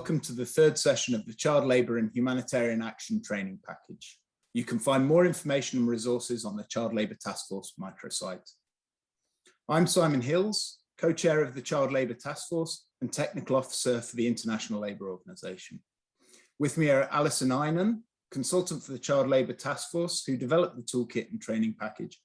welcome to the third session of the Child Labour and Humanitarian Action Training Package. You can find more information and resources on the Child Labour Task Force microsite. I'm Simon Hills, co-chair of the Child Labour Task Force and technical officer for the International Labour Organization. With me are Alison Einan, consultant for the Child Labour Task Force, who developed the toolkit and training package,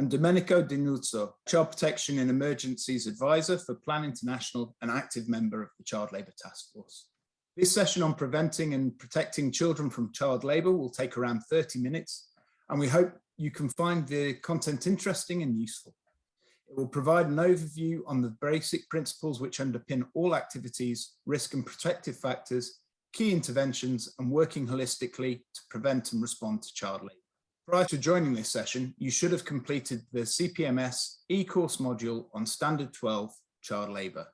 and Domenico Di Nuzzo, Child Protection and Emergencies Advisor for Plan International and active member of the Child Labour Task Force. This session on preventing and protecting children from child labour will take around 30 minutes, and we hope you can find the content interesting and useful. It will provide an overview on the basic principles which underpin all activities, risk and protective factors, key interventions, and working holistically to prevent and respond to child labour. Prior to joining this session, you should have completed the CPMS e-course module on Standard 12, Child Labour,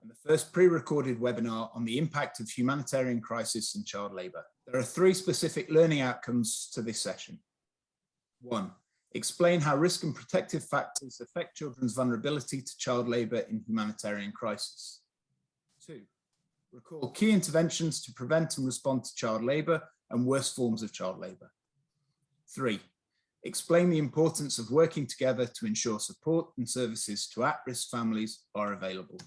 and the first pre-recorded webinar on the impact of humanitarian crisis and child labour. There are three specific learning outcomes to this session. One, explain how risk and protective factors affect children's vulnerability to child labour in humanitarian crisis. Two, recall key interventions to prevent and respond to child labour and worst forms of child labour. Three, explain the importance of working together to ensure support and services to at-risk families are available.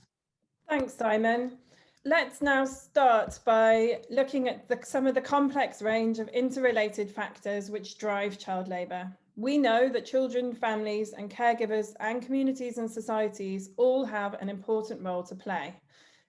Thanks, Simon. Let's now start by looking at the, some of the complex range of interrelated factors which drive child labour. We know that children, families and caregivers and communities and societies all have an important role to play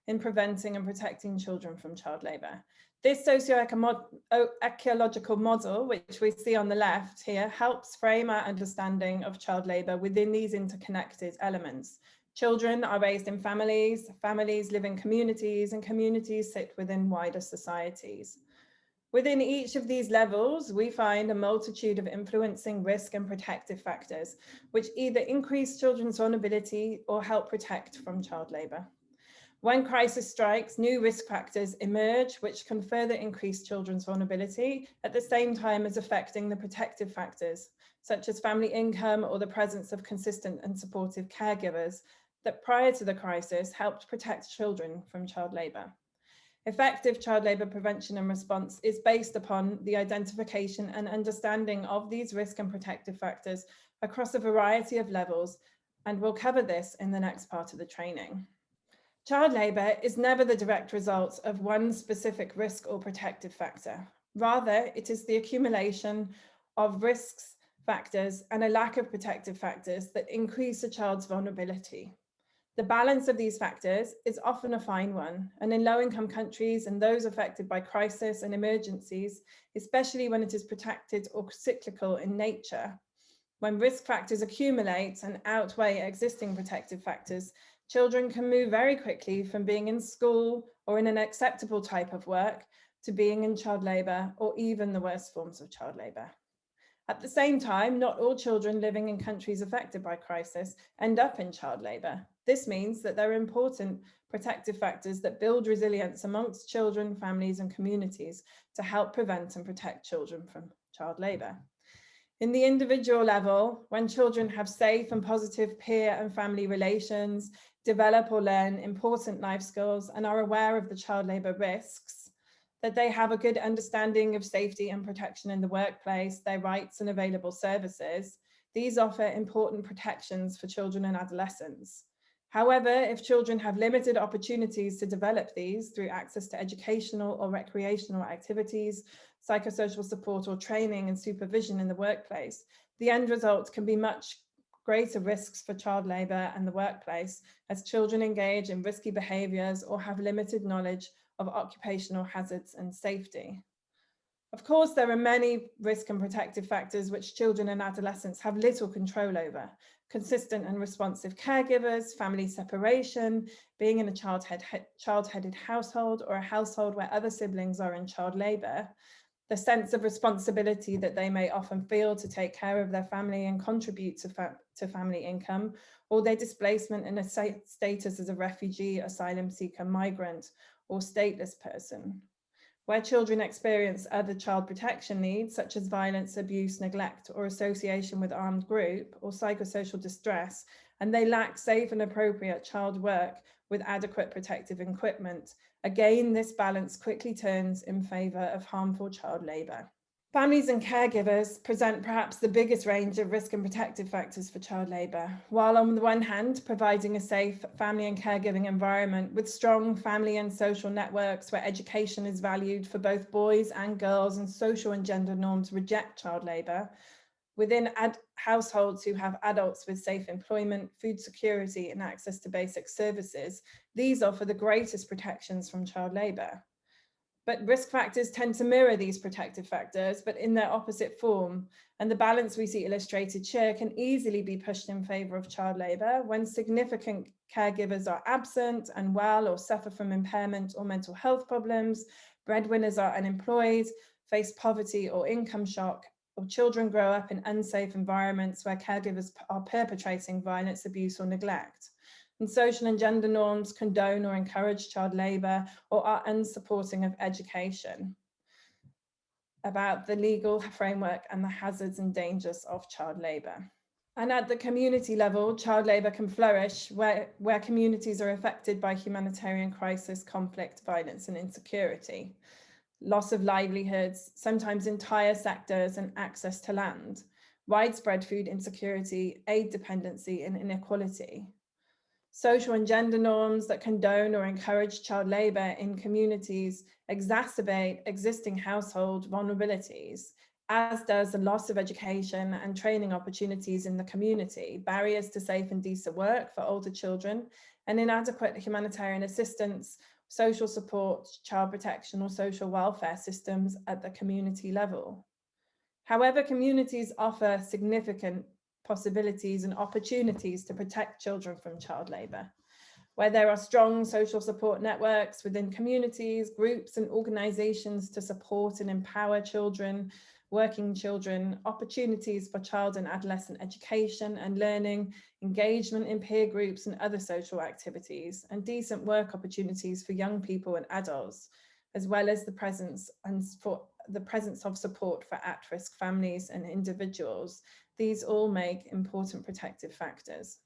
in preventing and protecting children from child labour. This socio-ecological model, which we see on the left here, helps frame our understanding of child labour within these interconnected elements. Children are raised in families, families live in communities, and communities sit within wider societies. Within each of these levels, we find a multitude of influencing risk and protective factors, which either increase children's vulnerability or help protect from child labour. When crisis strikes, new risk factors emerge, which can further increase children's vulnerability at the same time as affecting the protective factors, such as family income or the presence of consistent and supportive caregivers that prior to the crisis helped protect children from child labour. Effective child labour prevention and response is based upon the identification and understanding of these risk and protective factors across a variety of levels, and we'll cover this in the next part of the training. Child labour is never the direct result of one specific risk or protective factor. Rather, it is the accumulation of risks factors and a lack of protective factors that increase a child's vulnerability. The balance of these factors is often a fine one, and in low-income countries and those affected by crisis and emergencies, especially when it is protected or cyclical in nature, when risk factors accumulate and outweigh existing protective factors, children can move very quickly from being in school or in an acceptable type of work to being in child labour or even the worst forms of child labour. At the same time, not all children living in countries affected by crisis end up in child labour. This means that there are important protective factors that build resilience amongst children, families and communities to help prevent and protect children from child labour. In the individual level, when children have safe and positive peer and family relations, develop or learn important life skills and are aware of the child labour risks, that they have a good understanding of safety and protection in the workplace, their rights and available services, these offer important protections for children and adolescents. However, if children have limited opportunities to develop these through access to educational or recreational activities, psychosocial support or training and supervision in the workplace, the end result can be much greater risks for child labour and the workplace as children engage in risky behaviours or have limited knowledge of occupational hazards and safety. Of course, there are many risk and protective factors which children and adolescents have little control over. Consistent and responsive caregivers, family separation, being in a child-headed child household or a household where other siblings are in child labour, the sense of responsibility that they may often feel to take care of their family and contribute to, to family income, or their displacement in a status as a refugee, asylum seeker, migrant, or stateless person. Where children experience other child protection needs, such as violence, abuse, neglect, or association with armed group, or psychosocial distress, and they lack safe and appropriate child work with adequate protective equipment, Again, this balance quickly turns in favour of harmful child labour. Families and caregivers present perhaps the biggest range of risk and protective factors for child labour, while on the one hand, providing a safe family and caregiving environment with strong family and social networks where education is valued for both boys and girls and social and gender norms reject child labour, within households who have adults with safe employment, food security and access to basic services, these offer the greatest protections from child labour. But risk factors tend to mirror these protective factors, but in their opposite form. And the balance we see illustrated here can easily be pushed in favour of child labour when significant caregivers are absent, unwell or suffer from impairment or mental health problems, breadwinners are unemployed, face poverty or income shock, or children grow up in unsafe environments where caregivers are perpetrating violence, abuse or neglect and social and gender norms condone or encourage child labour or are unsupporting of education. About the legal framework and the hazards and dangers of child labour. And at the community level, child labour can flourish where, where communities are affected by humanitarian crisis, conflict, violence and insecurity, loss of livelihoods, sometimes entire sectors and access to land, widespread food insecurity, aid dependency and inequality social and gender norms that condone or encourage child labour in communities exacerbate existing household vulnerabilities, as does the loss of education and training opportunities in the community, barriers to safe and decent work for older children, and inadequate humanitarian assistance, social support, child protection or social welfare systems at the community level. However, communities offer significant possibilities and opportunities to protect children from child labour. Where there are strong social support networks within communities, groups and organisations to support and empower children, working children, opportunities for child and adolescent education and learning, engagement in peer groups and other social activities, and decent work opportunities for young people and adults, as well as the presence and for the presence of support for at-risk families and individuals these all make important protective factors.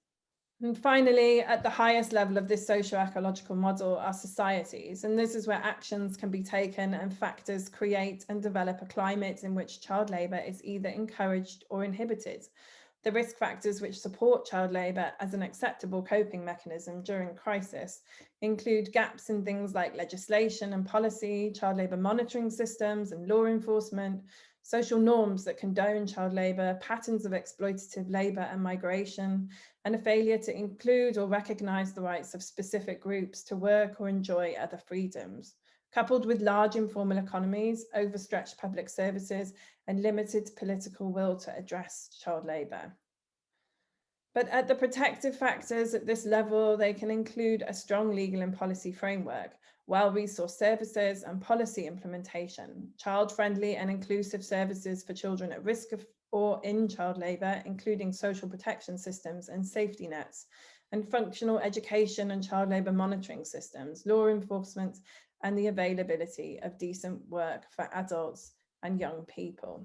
And finally, at the highest level of this socio-ecological model are societies, and this is where actions can be taken and factors create and develop a climate in which child labour is either encouraged or inhibited. The risk factors which support child labour as an acceptable coping mechanism during crisis include gaps in things like legislation and policy, child labour monitoring systems and law enforcement, social norms that condone child labour, patterns of exploitative labour and migration, and a failure to include or recognise the rights of specific groups to work or enjoy other freedoms, coupled with large informal economies, overstretched public services, and limited political will to address child labour. But at the protective factors at this level, they can include a strong legal and policy framework, well-resourced services and policy implementation, child-friendly and inclusive services for children at risk of or in child labour, including social protection systems and safety nets, and functional education and child labour monitoring systems, law enforcement, and the availability of decent work for adults and young people.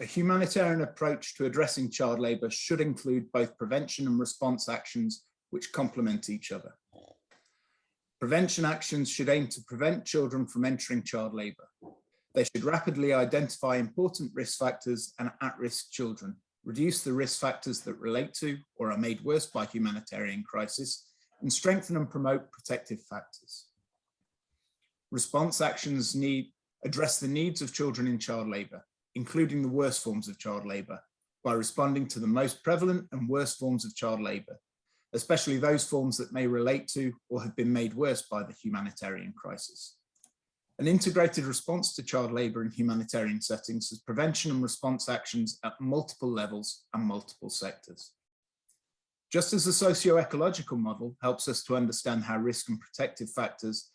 A humanitarian approach to addressing child labour should include both prevention and response actions which complement each other. Prevention actions should aim to prevent children from entering child labour. They should rapidly identify important risk factors and at-risk children, reduce the risk factors that relate to or are made worse by humanitarian crisis, and strengthen and promote protective factors. Response actions need address the needs of children in child labour, including the worst forms of child labour, by responding to the most prevalent and worst forms of child labour, especially those forms that may relate to or have been made worse by the humanitarian crisis. An integrated response to child labour in humanitarian settings has prevention and response actions at multiple levels and multiple sectors. Just as the socio-ecological model helps us to understand how risk and protective factors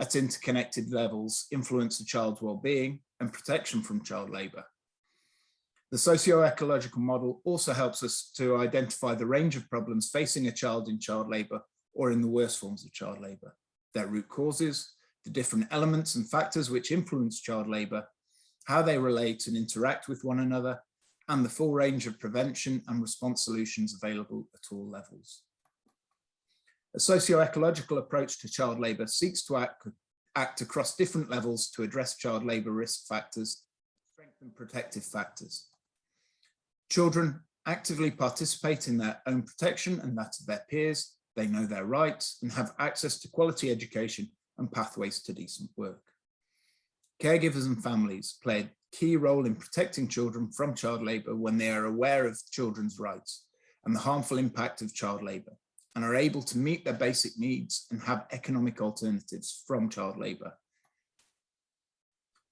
at interconnected levels influence a child's well-being and protection from child labour, the socio-ecological model also helps us to identify the range of problems facing a child in child labour or in the worst forms of child labour, their root causes, the different elements and factors which influence child labour, how they relate and interact with one another, and the full range of prevention and response solutions available at all levels. A socio-ecological approach to child labour seeks to act, act across different levels to address child labour risk factors, strengthen protective factors. Children actively participate in their own protection and that of their peers. They know their rights and have access to quality education and pathways to decent work. Caregivers and families play a key role in protecting children from child labour when they are aware of children's rights and the harmful impact of child labour and are able to meet their basic needs and have economic alternatives from child labour.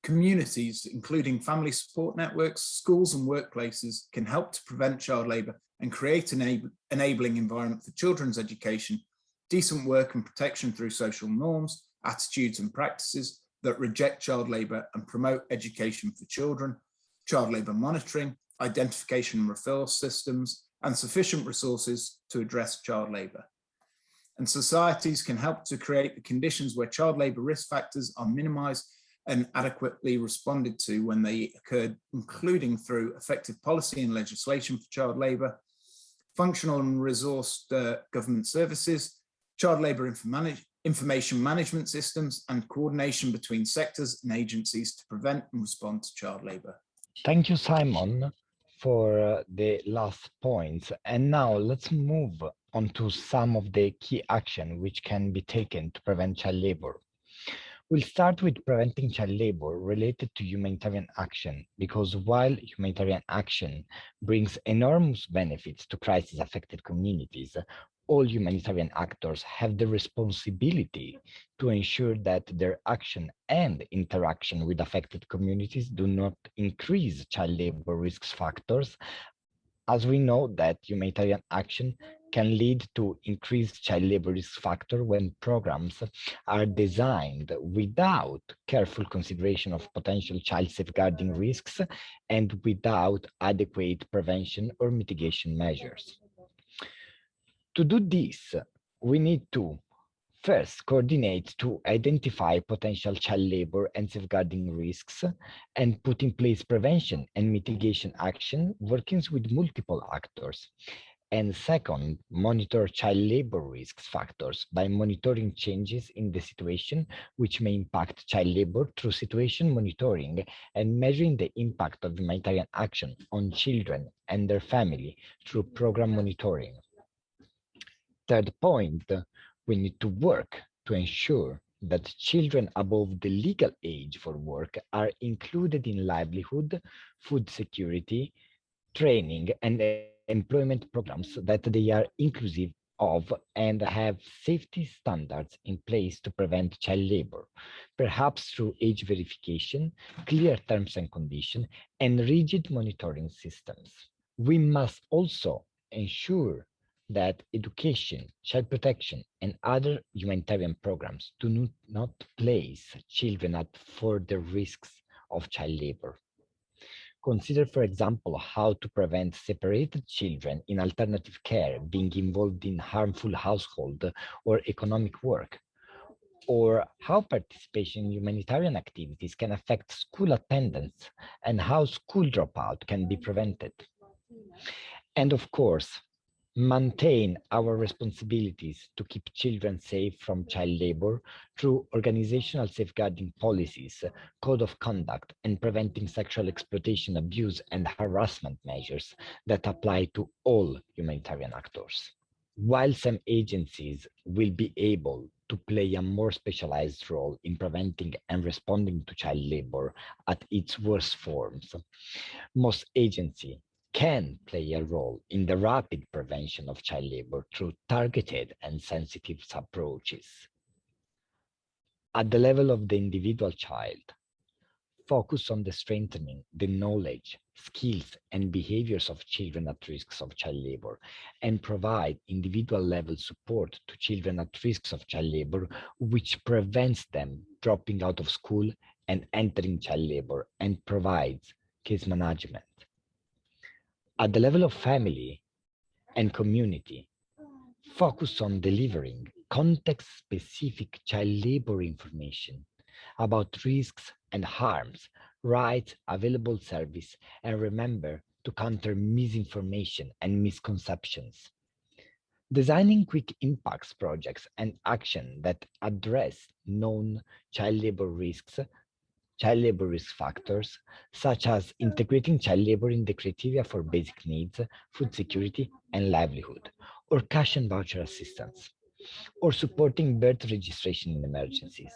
Communities, including family support networks, schools and workplaces can help to prevent child labour and create an enabling environment for children's education, decent work and protection through social norms, attitudes and practices that reject child labour and promote education for children, child labour monitoring, identification and referral systems, and sufficient resources to address child labour. And societies can help to create the conditions where child labour risk factors are minimised and adequately responded to when they occurred, including through effective policy and legislation for child labour, functional and resourced uh, government services, child labour information management systems and coordination between sectors and agencies to prevent and respond to child labour. Thank you, Simon for uh, the last points. And now let's move on to some of the key action which can be taken to prevent child labor. We'll start with preventing child labor related to humanitarian action, because while humanitarian action brings enormous benefits to crisis affected communities, all humanitarian actors have the responsibility to ensure that their action and interaction with affected communities do not increase child labor risk factors, as we know that humanitarian action can lead to increased child labor risk factor when programs are designed without careful consideration of potential child safeguarding risks and without adequate prevention or mitigation measures. To do this, we need to first coordinate to identify potential child labor and safeguarding risks and put in place prevention and mitigation action working with multiple actors. And second, monitor child labor risks factors by monitoring changes in the situation which may impact child labor through situation monitoring and measuring the impact of humanitarian action on children and their family through program monitoring. Third point, we need to work to ensure that children above the legal age for work are included in livelihood, food security, training, and employment programs that they are inclusive of and have safety standards in place to prevent child labor, perhaps through age verification, clear terms and conditions, and rigid monitoring systems. We must also ensure that education, child protection, and other humanitarian programs do not place children at further risks of child labor. Consider, for example, how to prevent separated children in alternative care being involved in harmful household or economic work, or how participation in humanitarian activities can affect school attendance and how school dropout can be prevented. And of course, maintain our responsibilities to keep children safe from child labor through organizational safeguarding policies, code of conduct, and preventing sexual exploitation, abuse, and harassment measures that apply to all humanitarian actors. While some agencies will be able to play a more specialized role in preventing and responding to child labor at its worst forms, most agencies can play a role in the rapid prevention of child labor through targeted and sensitive approaches. At the level of the individual child, focus on the strengthening the knowledge, skills, and behaviors of children at risks of child labor, and provide individual level support to children at risks of child labor, which prevents them dropping out of school and entering child labor and provides case management at the level of family and community, focus on delivering context-specific child labor information about risks and harms, rights, available service, and remember to counter misinformation and misconceptions. Designing quick impacts projects and action that address known child labor risks, child labor risk factors, such as integrating child labor in the criteria for basic needs, food security, and livelihood, or cash and voucher assistance, or supporting birth registration in emergencies.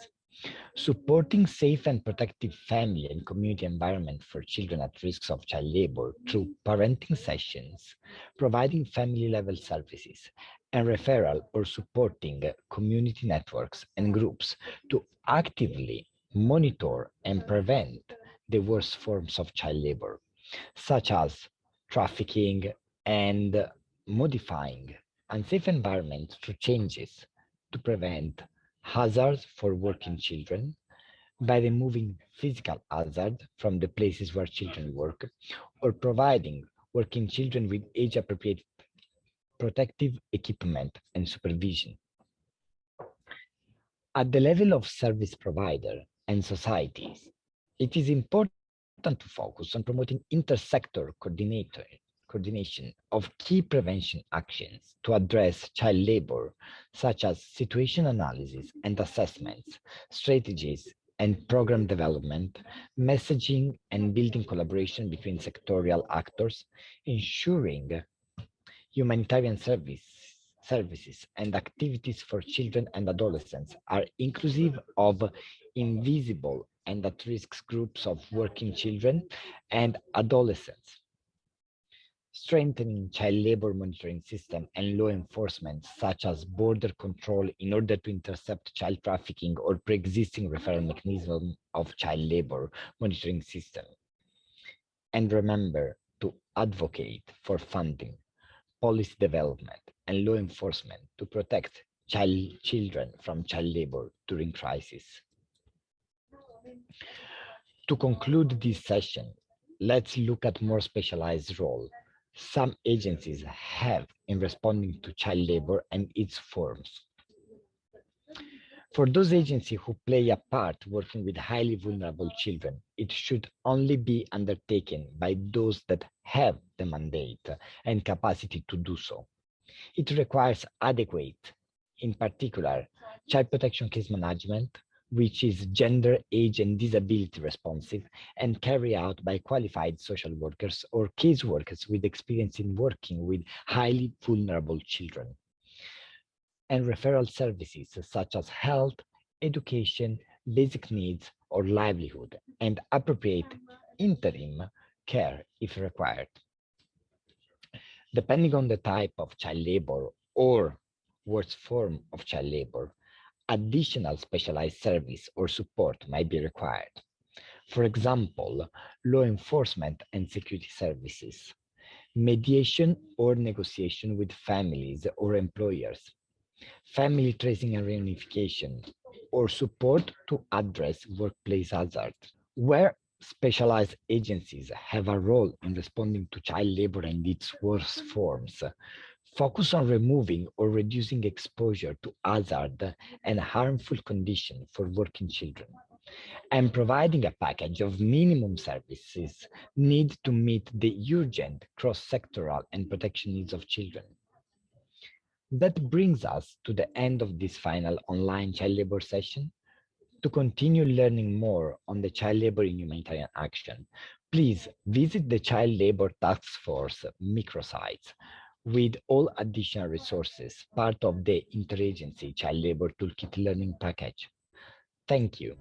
Supporting safe and protective family and community environment for children at risks of child labor through parenting sessions, providing family level services, and referral or supporting community networks and groups to actively monitor and prevent the worst forms of child labor, such as trafficking and modifying unsafe environments through changes to prevent hazards for working children by removing physical hazard from the places where children work or providing working children with age appropriate protective equipment and supervision. At the level of service provider and societies, it is important to focus on promoting intersector coordination of key prevention actions to address child labor, such as situation analysis and assessments, strategies and program development, messaging and building collaboration between sectorial actors, ensuring humanitarian service, services and activities for children and adolescents are inclusive of invisible and at-risk groups of working children and adolescents strengthening child labor monitoring system and law enforcement, such as border control in order to intercept child trafficking or pre-existing referral mechanism of child labor monitoring system. And remember to advocate for funding, policy development, and law enforcement to protect child children from child labor during crisis. To conclude this session, let's look at more specialized role some agencies have in responding to child labor and its forms. For those agencies who play a part working with highly vulnerable children, it should only be undertaken by those that have the mandate and capacity to do so. It requires adequate, in particular, child protection case management, which is gender, age, and disability responsive and carried out by qualified social workers or case workers with experience in working with highly vulnerable children. And referral services such as health, education, basic needs, or livelihood, and appropriate interim care if required. Depending on the type of child labor or worst form of child labor, additional specialized service or support might be required. For example, law enforcement and security services, mediation or negotiation with families or employers, family tracing and reunification, or support to address workplace hazard. Where specialized agencies have a role in responding to child labor and its worst forms, Focus on removing or reducing exposure to hazard and harmful conditions for working children and providing a package of minimum services need to meet the urgent cross-sectoral and protection needs of children. That brings us to the end of this final online child labor session. To continue learning more on the child labor in humanitarian action, please visit the Child Labor Task Force microsites with all additional resources, part of the Interagency Child Labor Toolkit Learning Package. Thank you.